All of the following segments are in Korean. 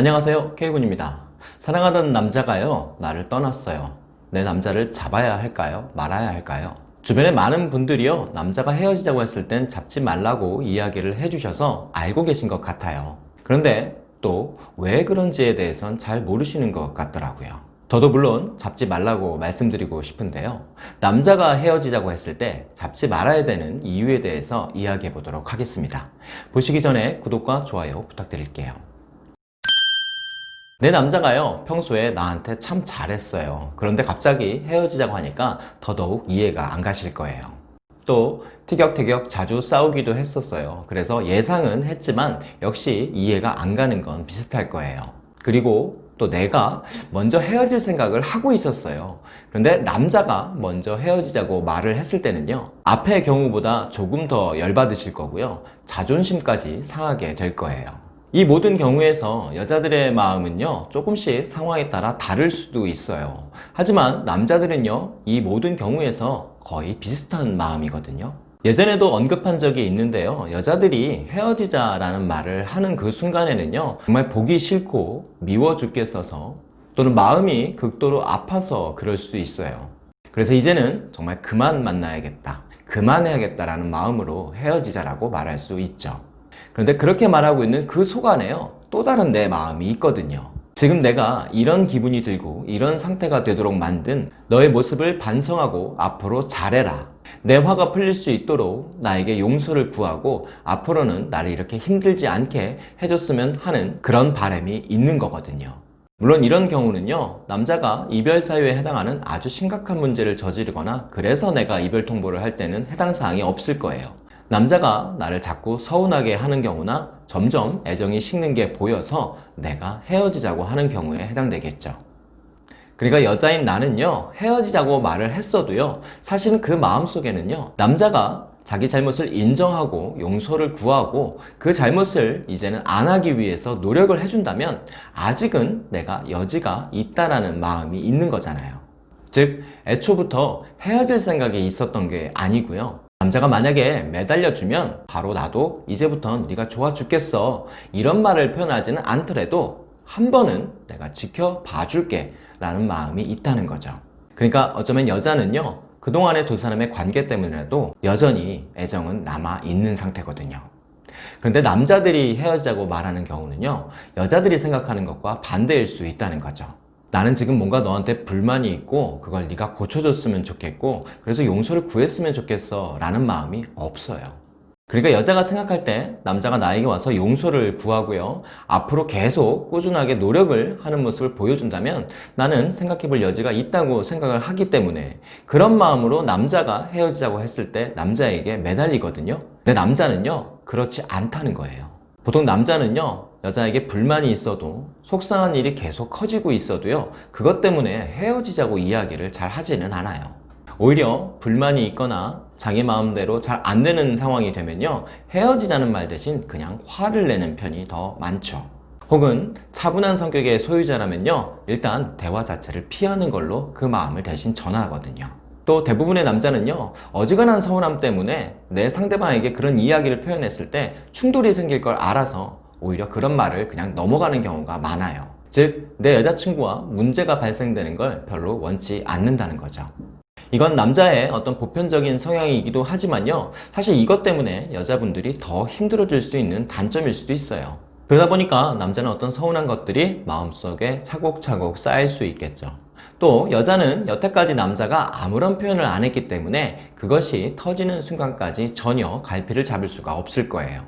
안녕하세요 K군입니다. 사랑하던 남자가요 나를 떠났어요. 내 남자를 잡아야 할까요? 말아야 할까요? 주변에 많은 분들이요 남자가 헤어지자고 했을 땐 잡지 말라고 이야기를 해주셔서 알고 계신 것 같아요. 그런데 또 왜 그런지에 대해선 잘 모르시는 것 같더라고요. 저도 물론 잡지 말라고 말씀드리고 싶은데요. 남자가 헤어지자고 했을 때 잡지 말아야 되는 이유에 대해서 이야기해 보도록 하겠습니다. 보시기 전에 구독과 좋아요 부탁드릴게요 내 남자가요 평소에 나한테 참 잘했어요. 그런데 갑자기 헤어지자고 하니까 더더욱 이해가 안 가실 거예요. 또 티격태격 자주 싸우기도 했었어요. 그래서 예상은 했지만 역시 이해가 안 가는 건 비슷할 거예요. 그리고 또 내가 먼저 헤어질 생각을 하고 있었어요. 그런데 남자가 먼저 헤어지자고 말을 했을 때는요 앞의 경우보다 조금 더 열받으실 거고요. 자존심까지 상하게 될 거예요 이 모든 경우에서 여자들의 마음은요 조금씩 상황에 따라 다를 수도 있어요. 하지만 남자들은요 이 모든 경우에서 거의 비슷한 마음이거든요. 예전에도 언급한 적이 있는데요 여자들이 헤어지자 라는 말을 하는 그 순간에는요 정말 보기 싫고 미워 죽겠어서 또는 마음이 극도로 아파서 그럴 수 있어요. 그래서 이제는 정말 그만 만나야겠다 그만해야겠다라는 마음으로 헤어지자라고 말할 수 있죠 그런데 그렇게 말하고 있는 그 속 안에요. 또 다른 내 마음이 있거든요. 지금 내가 이런 기분이 들고 이런 상태가 되도록 만든 너의 모습을 반성하고 앞으로 잘해라. 내 화가 풀릴 수 있도록 나에게 용서를 구하고 앞으로는 나를 이렇게 힘들지 않게 해줬으면 하는 그런 바람이 있는 거거든요. 물론 이런 경우는요 남자가 이별 사유에 해당하는 아주 심각한 문제를 저지르거나 그래서 내가 이별 통보를 할 때는 해당 사항이 없을 거예요 남자가 나를 자꾸 서운하게 하는 경우나 점점 애정이 식는 게 보여서 내가 헤어지자고 하는 경우에 해당되겠죠. 그러니까 여자인 나는요 헤어지자고 말을 했어도요 사실은 그 마음속에는요 남자가 자기 잘못을 인정하고 용서를 구하고 그 잘못을 이제는 안 하기 위해서 노력을 해준다면 아직은 내가 여지가 있다라는 마음이 있는 거잖아요. 즉 애초부터 헤어질 생각이 있었던 게 아니고요 남자가 만약에 매달려주면 바로 나도 이제부턴 네가 좋아 죽겠어. 이런 말을 표현하지는 않더라도 한 번은 내가 지켜봐 줄게 라는 마음이 있다는 거죠. 그러니까 어쩌면 여자는요 그동안의 두 사람의 관계 때문에라도 여전히 애정은 남아 있는 상태거든요. 그런데 남자들이 헤어지자고 말하는 경우는요 여자들이 생각하는 것과 반대일 수 있다는 거죠 나는 지금 뭔가 너한테 불만이 있고 그걸 네가 고쳐줬으면 좋겠고 그래서 용서를 구했으면 좋겠어 라는 마음이 없어요. 그러니까 여자가 생각할 때 남자가 나에게 와서 용서를 구하고요. 앞으로 계속 꾸준하게 노력을 하는 모습을 보여준다면 나는 생각해 볼 여지가 있다고 생각을 하기 때문에 그런 마음으로 남자가 헤어지자고 했을 때 남자에게 매달리거든요. 근데 남자는요 그렇지 않다는 거예요 보통 남자는요 여자에게 불만이 있어도 속상한 일이 계속 커지고 있어도요 그것 때문에 헤어지자고 이야기를 잘 하지는 않아요. 오히려 불만이 있거나 자기 마음대로 잘 안 되는 상황이 되면요 헤어지자는 말 대신 그냥 화를 내는 편이 더 많죠. 혹은 차분한 성격의 소유자라면요 일단 대화 자체를 피하는 걸로 그 마음을 대신 전하거든요 또 대부분의 남자는요 어지간한 서운함 때문에 내 상대방에게 그런 이야기를 표현했을 때 충돌이 생길 걸 알아서 오히려 그런 말을 그냥 넘어가는 경우가 많아요. 즉 내 여자친구와 문제가 발생되는 걸 별로 원치 않는다는 거죠. 이건 남자의 어떤 보편적인 성향이기도 하지만요 사실 이것 때문에 여자분들이 더 힘들어질 수 있는 단점일 수도 있어요. 그러다 보니까 남자는 어떤 서운한 것들이 마음속에 차곡차곡 쌓일 수 있겠죠 또 여자는 여태까지 남자가 아무런 표현을 안 했기 때문에 그것이 터지는 순간까지 전혀 갈피를 잡을 수가 없을 거예요.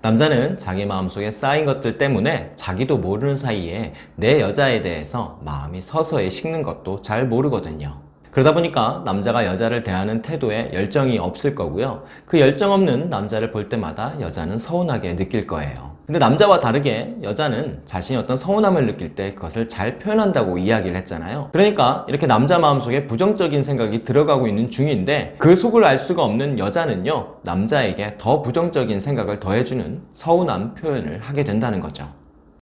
남자는 자기 마음속에 쌓인 것들 때문에 자기도 모르는 사이에 내 여자에 대해서 마음이 서서히 식는 것도 잘 모르거든요. 그러다 보니까 남자가 여자를 대하는 태도에 열정이 없을 거고요. 그 열정 없는 남자를 볼 때마다 여자는 서운하게 느낄 거예요 근데 남자와 다르게 여자는 자신이 어떤 서운함을 느낄 때 그것을 잘 표현한다고 이야기를 했잖아요. 그러니까 이렇게 남자 마음속에 부정적인 생각이 들어가고 있는 중인데 그 속을 알 수가 없는 여자는요 남자에게 더 부정적인 생각을 더해주는 서운함 표현을 하게 된다는 거죠.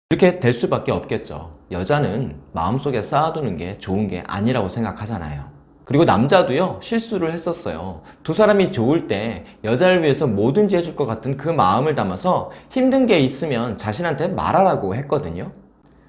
이렇게 될 수밖에 없겠죠. 여자는 마음속에 쌓아두는 게 좋은 게 아니라고 생각하잖아요 그리고 남자도요 실수를 했었어요 두 사람이 좋을 때 여자를 위해서 뭐든지 해줄 것 같은 그 마음을 담아서 힘든 게 있으면 자신한테 말하라고 했거든요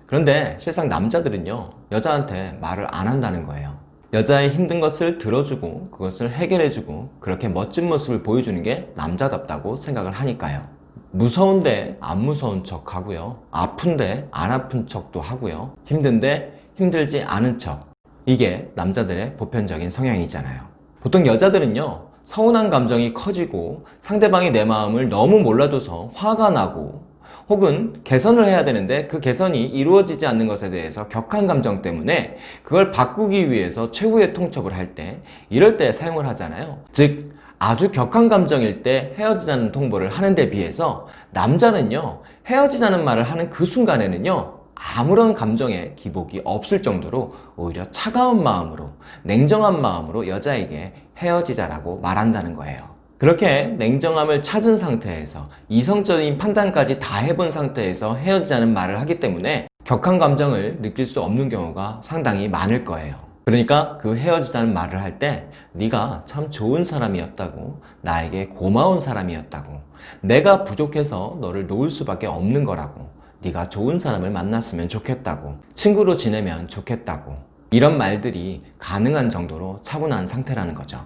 그런데 실상 남자들은요, 여자한테 말을 안 한다는 거예요. 여자의 힘든 것을 들어주고 그것을 해결해주고 그렇게 멋진 모습을 보여주는 게 남자답다고 생각을 하니까요. 무서운데 안 무서운 척 하고요. 아픈데 안 아픈 척도 하고요. 힘든데 힘들지 않은 척. 이게 남자들의 보편적인 성향이잖아요. 보통 여자들은요, 서운한 감정이 커지고 상대방이 내 마음을 너무 몰라줘서 화가 나고 혹은 개선을 해야 되는데 그 개선이 이루어지지 않는 것에 대해서 격한 감정 때문에 그걸 바꾸기 위해서 최후의 통첩을 할 때 이럴 때 사용을 하잖아요. 즉 아주 격한 감정일 때 헤어지자는 통보를 하는 데 비해서 남자는요 헤어지자는 말을 하는 그 순간에는요 아무런 감정의 기복이 없을 정도로 오히려 차가운 마음으로 냉정한 마음으로 여자에게 헤어지자라고 말한다는 거예요. 그렇게 냉정함을 찾은 상태에서 이성적인 판단까지 다 해본 상태에서 헤어지자는 말을 하기 때문에 격한 감정을 느낄 수 없는 경우가 상당히 많을 거예요. 그러니까 그 헤어지자는 말을 할 때 네가 참 좋은 사람이었다고 나에게 고마운 사람이었다고 내가 부족해서 너를 놓을 수밖에 없는 거라고 네가 좋은 사람을 만났으면 좋겠다고 친구로 지내면 좋겠다고 이런 말들이 가능한 정도로 차분한 상태라는 거죠.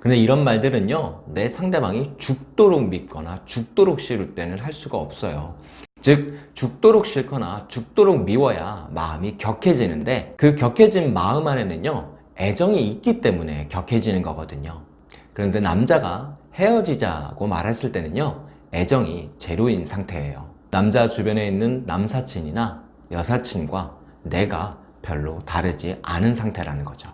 근데 이런 말들은요, 내 상대방이 죽도록 믿거나 죽도록 싫을 때는 할 수가 없어요. 즉, 죽도록 싫거나 죽도록 미워야 마음이 격해지는데 그 격해진 마음 안에는요, 애정이 있기 때문에 격해지는 거거든요. 그런데 남자가 헤어지자고 말했을 때는요, 애정이 제로인 상태예요. 남자 주변에 있는 남사친이나 여사친과 내가 별로 다르지 않은 상태라는 거죠.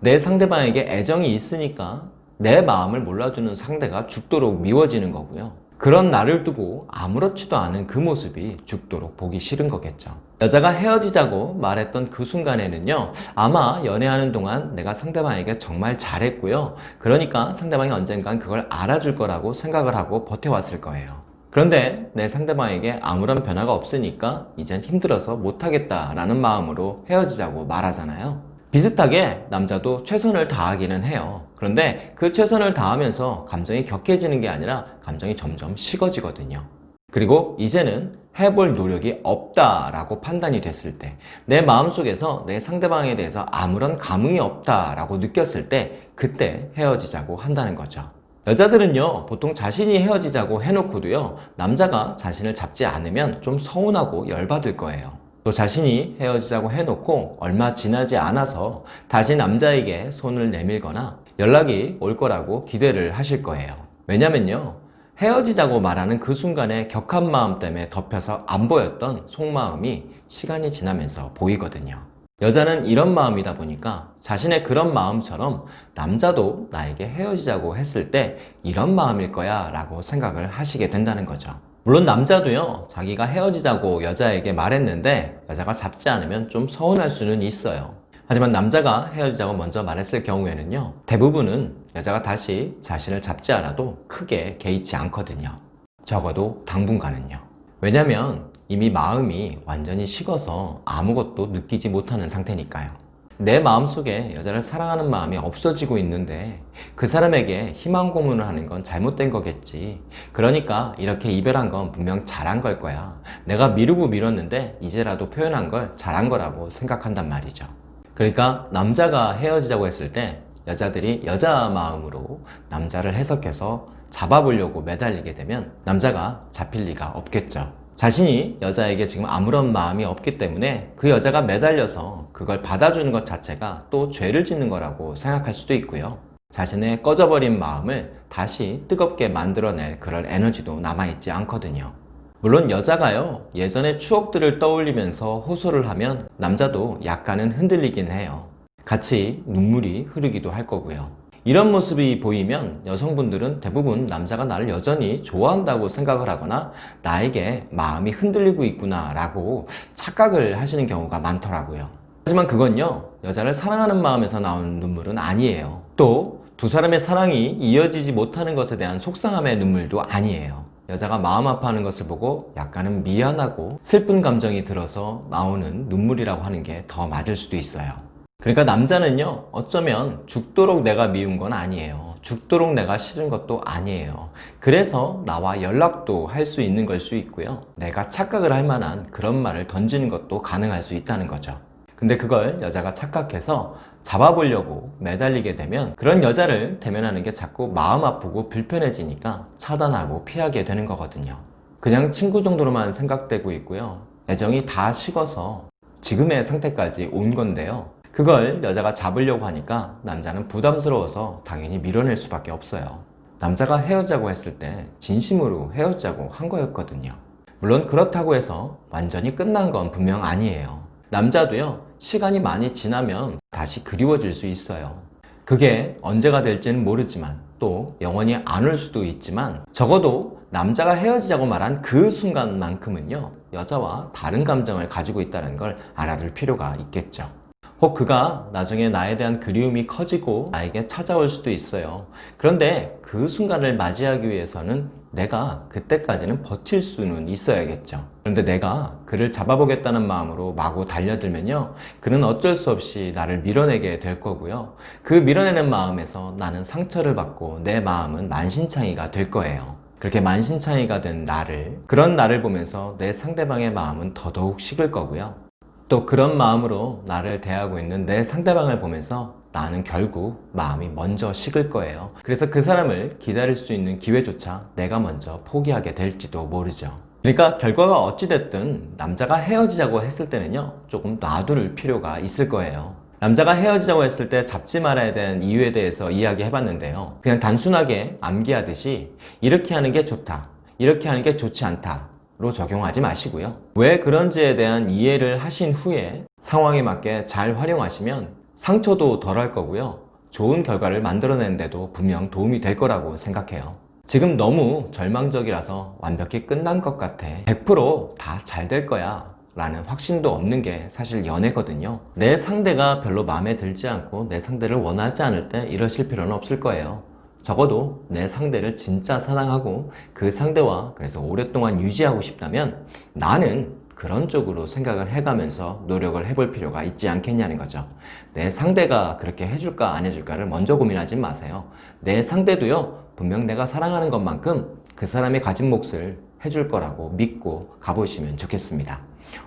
내 상대방에게 애정이 있으니까 내 마음을 몰라주는 상대가 죽도록 미워지는 거고요. 그런 나를 두고 아무렇지도 않은 그 모습이 죽도록 보기 싫은 거겠죠. 여자가 헤어지자고 말했던 그 순간에는요, 아마 연애하는 동안 내가 상대방에게 정말 잘했고요. 그러니까 상대방이 언젠간 그걸 알아줄 거라고 생각을 하고 버텨왔을 거예요. 그런데 내 상대방에게 아무런 변화가 없으니까 이젠 힘들어서 못하겠다라는 마음으로 헤어지자고 말하잖아요. 비슷하게 남자도 최선을 다하기는 해요. 그런데 그 최선을 다하면서 감정이 격해지는 게 아니라 감정이 점점 식어지거든요. 그리고 이제는 해볼 노력이 없다라고 판단이 됐을 때, 내 마음속에서 내 상대방에 대해서 아무런 감흥이 없다라고 느꼈을 때, 그때 헤어지자고 한다는 거죠. 여자들은요, 보통 자신이 헤어지자고 해놓고도요, 남자가 자신을 잡지 않으면 좀 서운하고 열받을 거예요. 또 자신이 헤어지자고 해놓고 얼마 지나지 않아서 다시 남자에게 손을 내밀거나 연락이 올 거라고 기대를 하실 거예요. 왜냐면요. 헤어지자고 말하는 그 순간에 격한 마음 때문에 덮여서 안 보였던 속마음이 시간이 지나면서 보이거든요. 여자는 이런 마음이다 보니까 자신의 그런 마음처럼 남자도 나에게 헤어지자고 했을 때 이런 마음일 거야 라고 생각을 하시게 된다는 거죠. 물론 남자도요, 자기가 헤어지자고 여자에게 말했는데 여자가 잡지 않으면 좀 서운할 수는 있어요. 하지만 남자가 헤어지자고 먼저 말했을 경우에는요, 대부분은 여자가 다시 자신을 잡지 않아도 크게 개의치 않거든요. 적어도 당분간은요. 왜냐면 이미 마음이 완전히 식어서 아무것도 느끼지 못하는 상태니까요. 내 마음속에 여자를 사랑하는 마음이 없어지고 있는데 그 사람에게 희망 고문을 하는 건 잘못된 거겠지. 그러니까 이렇게 이별한 건 분명 잘한 걸 거야. 내가 미루고 미뤘는데 이제라도 표현한 걸 잘한 거라고 생각한단 말이죠. 그러니까 남자가 헤어지자고 했을 때 여자들이 여자 마음으로 남자를 해석해서 잡아보려고 매달리게 되면 남자가 잡힐 리가 없겠죠. 자신이 여자에게 지금 아무런 마음이 없기 때문에 그 여자가 매달려서 그걸 받아주는 것 자체가 또 죄를 짓는 거라고 생각할 수도 있고요. 자신의 꺼져버린 마음을 다시 뜨겁게 만들어낼 그럴 에너지도 남아있지 않거든요. 물론 여자가요, 예전의 추억들을 떠올리면서 호소를 하면 남자도 약간은 흔들리긴 해요. 같이 눈물이 흐르기도 할 거고요. 이런 모습이 보이면 여성분들은 대부분 남자가 나를 여전히 좋아한다고 생각을 하거나 나에게 마음이 흔들리고 있구나 라고 착각을 하시는 경우가 많더라고요. 하지만 그건요, 여자를 사랑하는 마음에서 나오는 눈물은 아니에요. 또 두 사람의 사랑이 이어지지 못하는 것에 대한 속상함의 눈물도 아니에요. 여자가 마음 아파하는 것을 보고 약간은 미안하고 슬픈 감정이 들어서 나오는 눈물이라고 하는 게 더 맞을 수도 있어요. 그러니까 남자는요, 어쩌면 죽도록 내가 미운 건 아니에요. 죽도록 내가 싫은 것도 아니에요. 그래서 나와 연락도 할 수 있는 걸 수 있고요. 내가 착각을 할 만한 그런 말을 던지는 것도 가능할 수 있다는 거죠. 근데 그걸 여자가 착각해서 잡아보려고 매달리게 되면 그런 여자를 대면하는 게 자꾸 마음 아프고 불편해지니까 차단하고 피하게 되는 거거든요. 그냥 친구 정도로만 생각되고 있고요. 애정이 다 식어서 지금의 상태까지 온 건데요. 그걸 여자가 잡으려고 하니까 남자는 부담스러워서 당연히 밀어낼 수밖에 없어요. 남자가 헤어자고 했을 때 진심으로 헤어자고 한 거였거든요. 물론 그렇다고 해서 완전히 끝난 건 분명 아니에요. 남자도요, 시간이 많이 지나면 다시 그리워질 수 있어요. 그게 언제가 될지는 모르지만 또 영원히 안 올 수도 있지만 적어도 남자가 헤어지자고 말한 그 순간만큼은요, 여자와 다른 감정을 가지고 있다는 걸 알아둘 필요가 있겠죠. 혹 그가 나중에 나에 대한 그리움이 커지고 나에게 찾아올 수도 있어요. 그런데 그 순간을 맞이하기 위해서는 내가 그때까지는 버틸 수는 있어야겠죠. 그런데 내가 그를 잡아보겠다는 마음으로 마구 달려들면요. 그는 어쩔 수 없이 나를 밀어내게 될 거고요. 그 밀어내는 마음에서 나는 상처를 받고 내 마음은 만신창이가 될 거예요. 그렇게 만신창이가 된 나를, 그런 나를 보면서 내 상대방의 마음은 더더욱 식을 거고요. 또 그런 마음으로 나를 대하고 있는 내 상대방을 보면서 나는 결국 마음이 먼저 식을 거예요. 그래서 그 사람을 기다릴 수 있는 기회조차 내가 먼저 포기하게 될지도 모르죠. 그러니까 결과가 어찌됐든 남자가 헤어지자고 했을 때는요, 조금 놔둘 필요가 있을 거예요. 남자가 헤어지자고 했을 때 잡지 말아야 되는 이유에 대해서 이야기 해 봤는데요. 그냥 단순하게 암기하듯이 이렇게 하는 게 좋다. 이렇게 하는 게 좋지 않다. 로 적용하지 마시고요. 왜 그런지에 대한 이해를 하신 후에 상황에 맞게 잘 활용하시면 상처도 덜 할 거고요. 좋은 결과를 만들어내는데도 분명 도움이 될 거라고 생각해요. 지금 너무 절망적이라서 완벽히 끝난 것 같아. 100%다 잘 될 거야. 라는 확신도 없는 게 사실 연애거든요. 내 상대가 별로 마음에 들지 않고 내 상대를 원하지 않을 때 이러실 필요는 없을 거예요. 적어도 내 상대를 진짜 사랑하고 그 상대와 그래서 오랫동안 유지하고 싶다면 나는 그런 쪽으로 생각을 해가면서 노력을 해볼 필요가 있지 않겠냐는 거죠. 내 상대가 그렇게 해줄까 안 해줄까를 먼저 고민하지 마세요. 내 상대도요, 분명 내가 사랑하는 것만큼 그 사람이 가진 몫을 해줄 거라고 믿고 가보시면 좋겠습니다.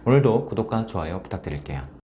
오늘도 구독과 좋아요 부탁드릴게요.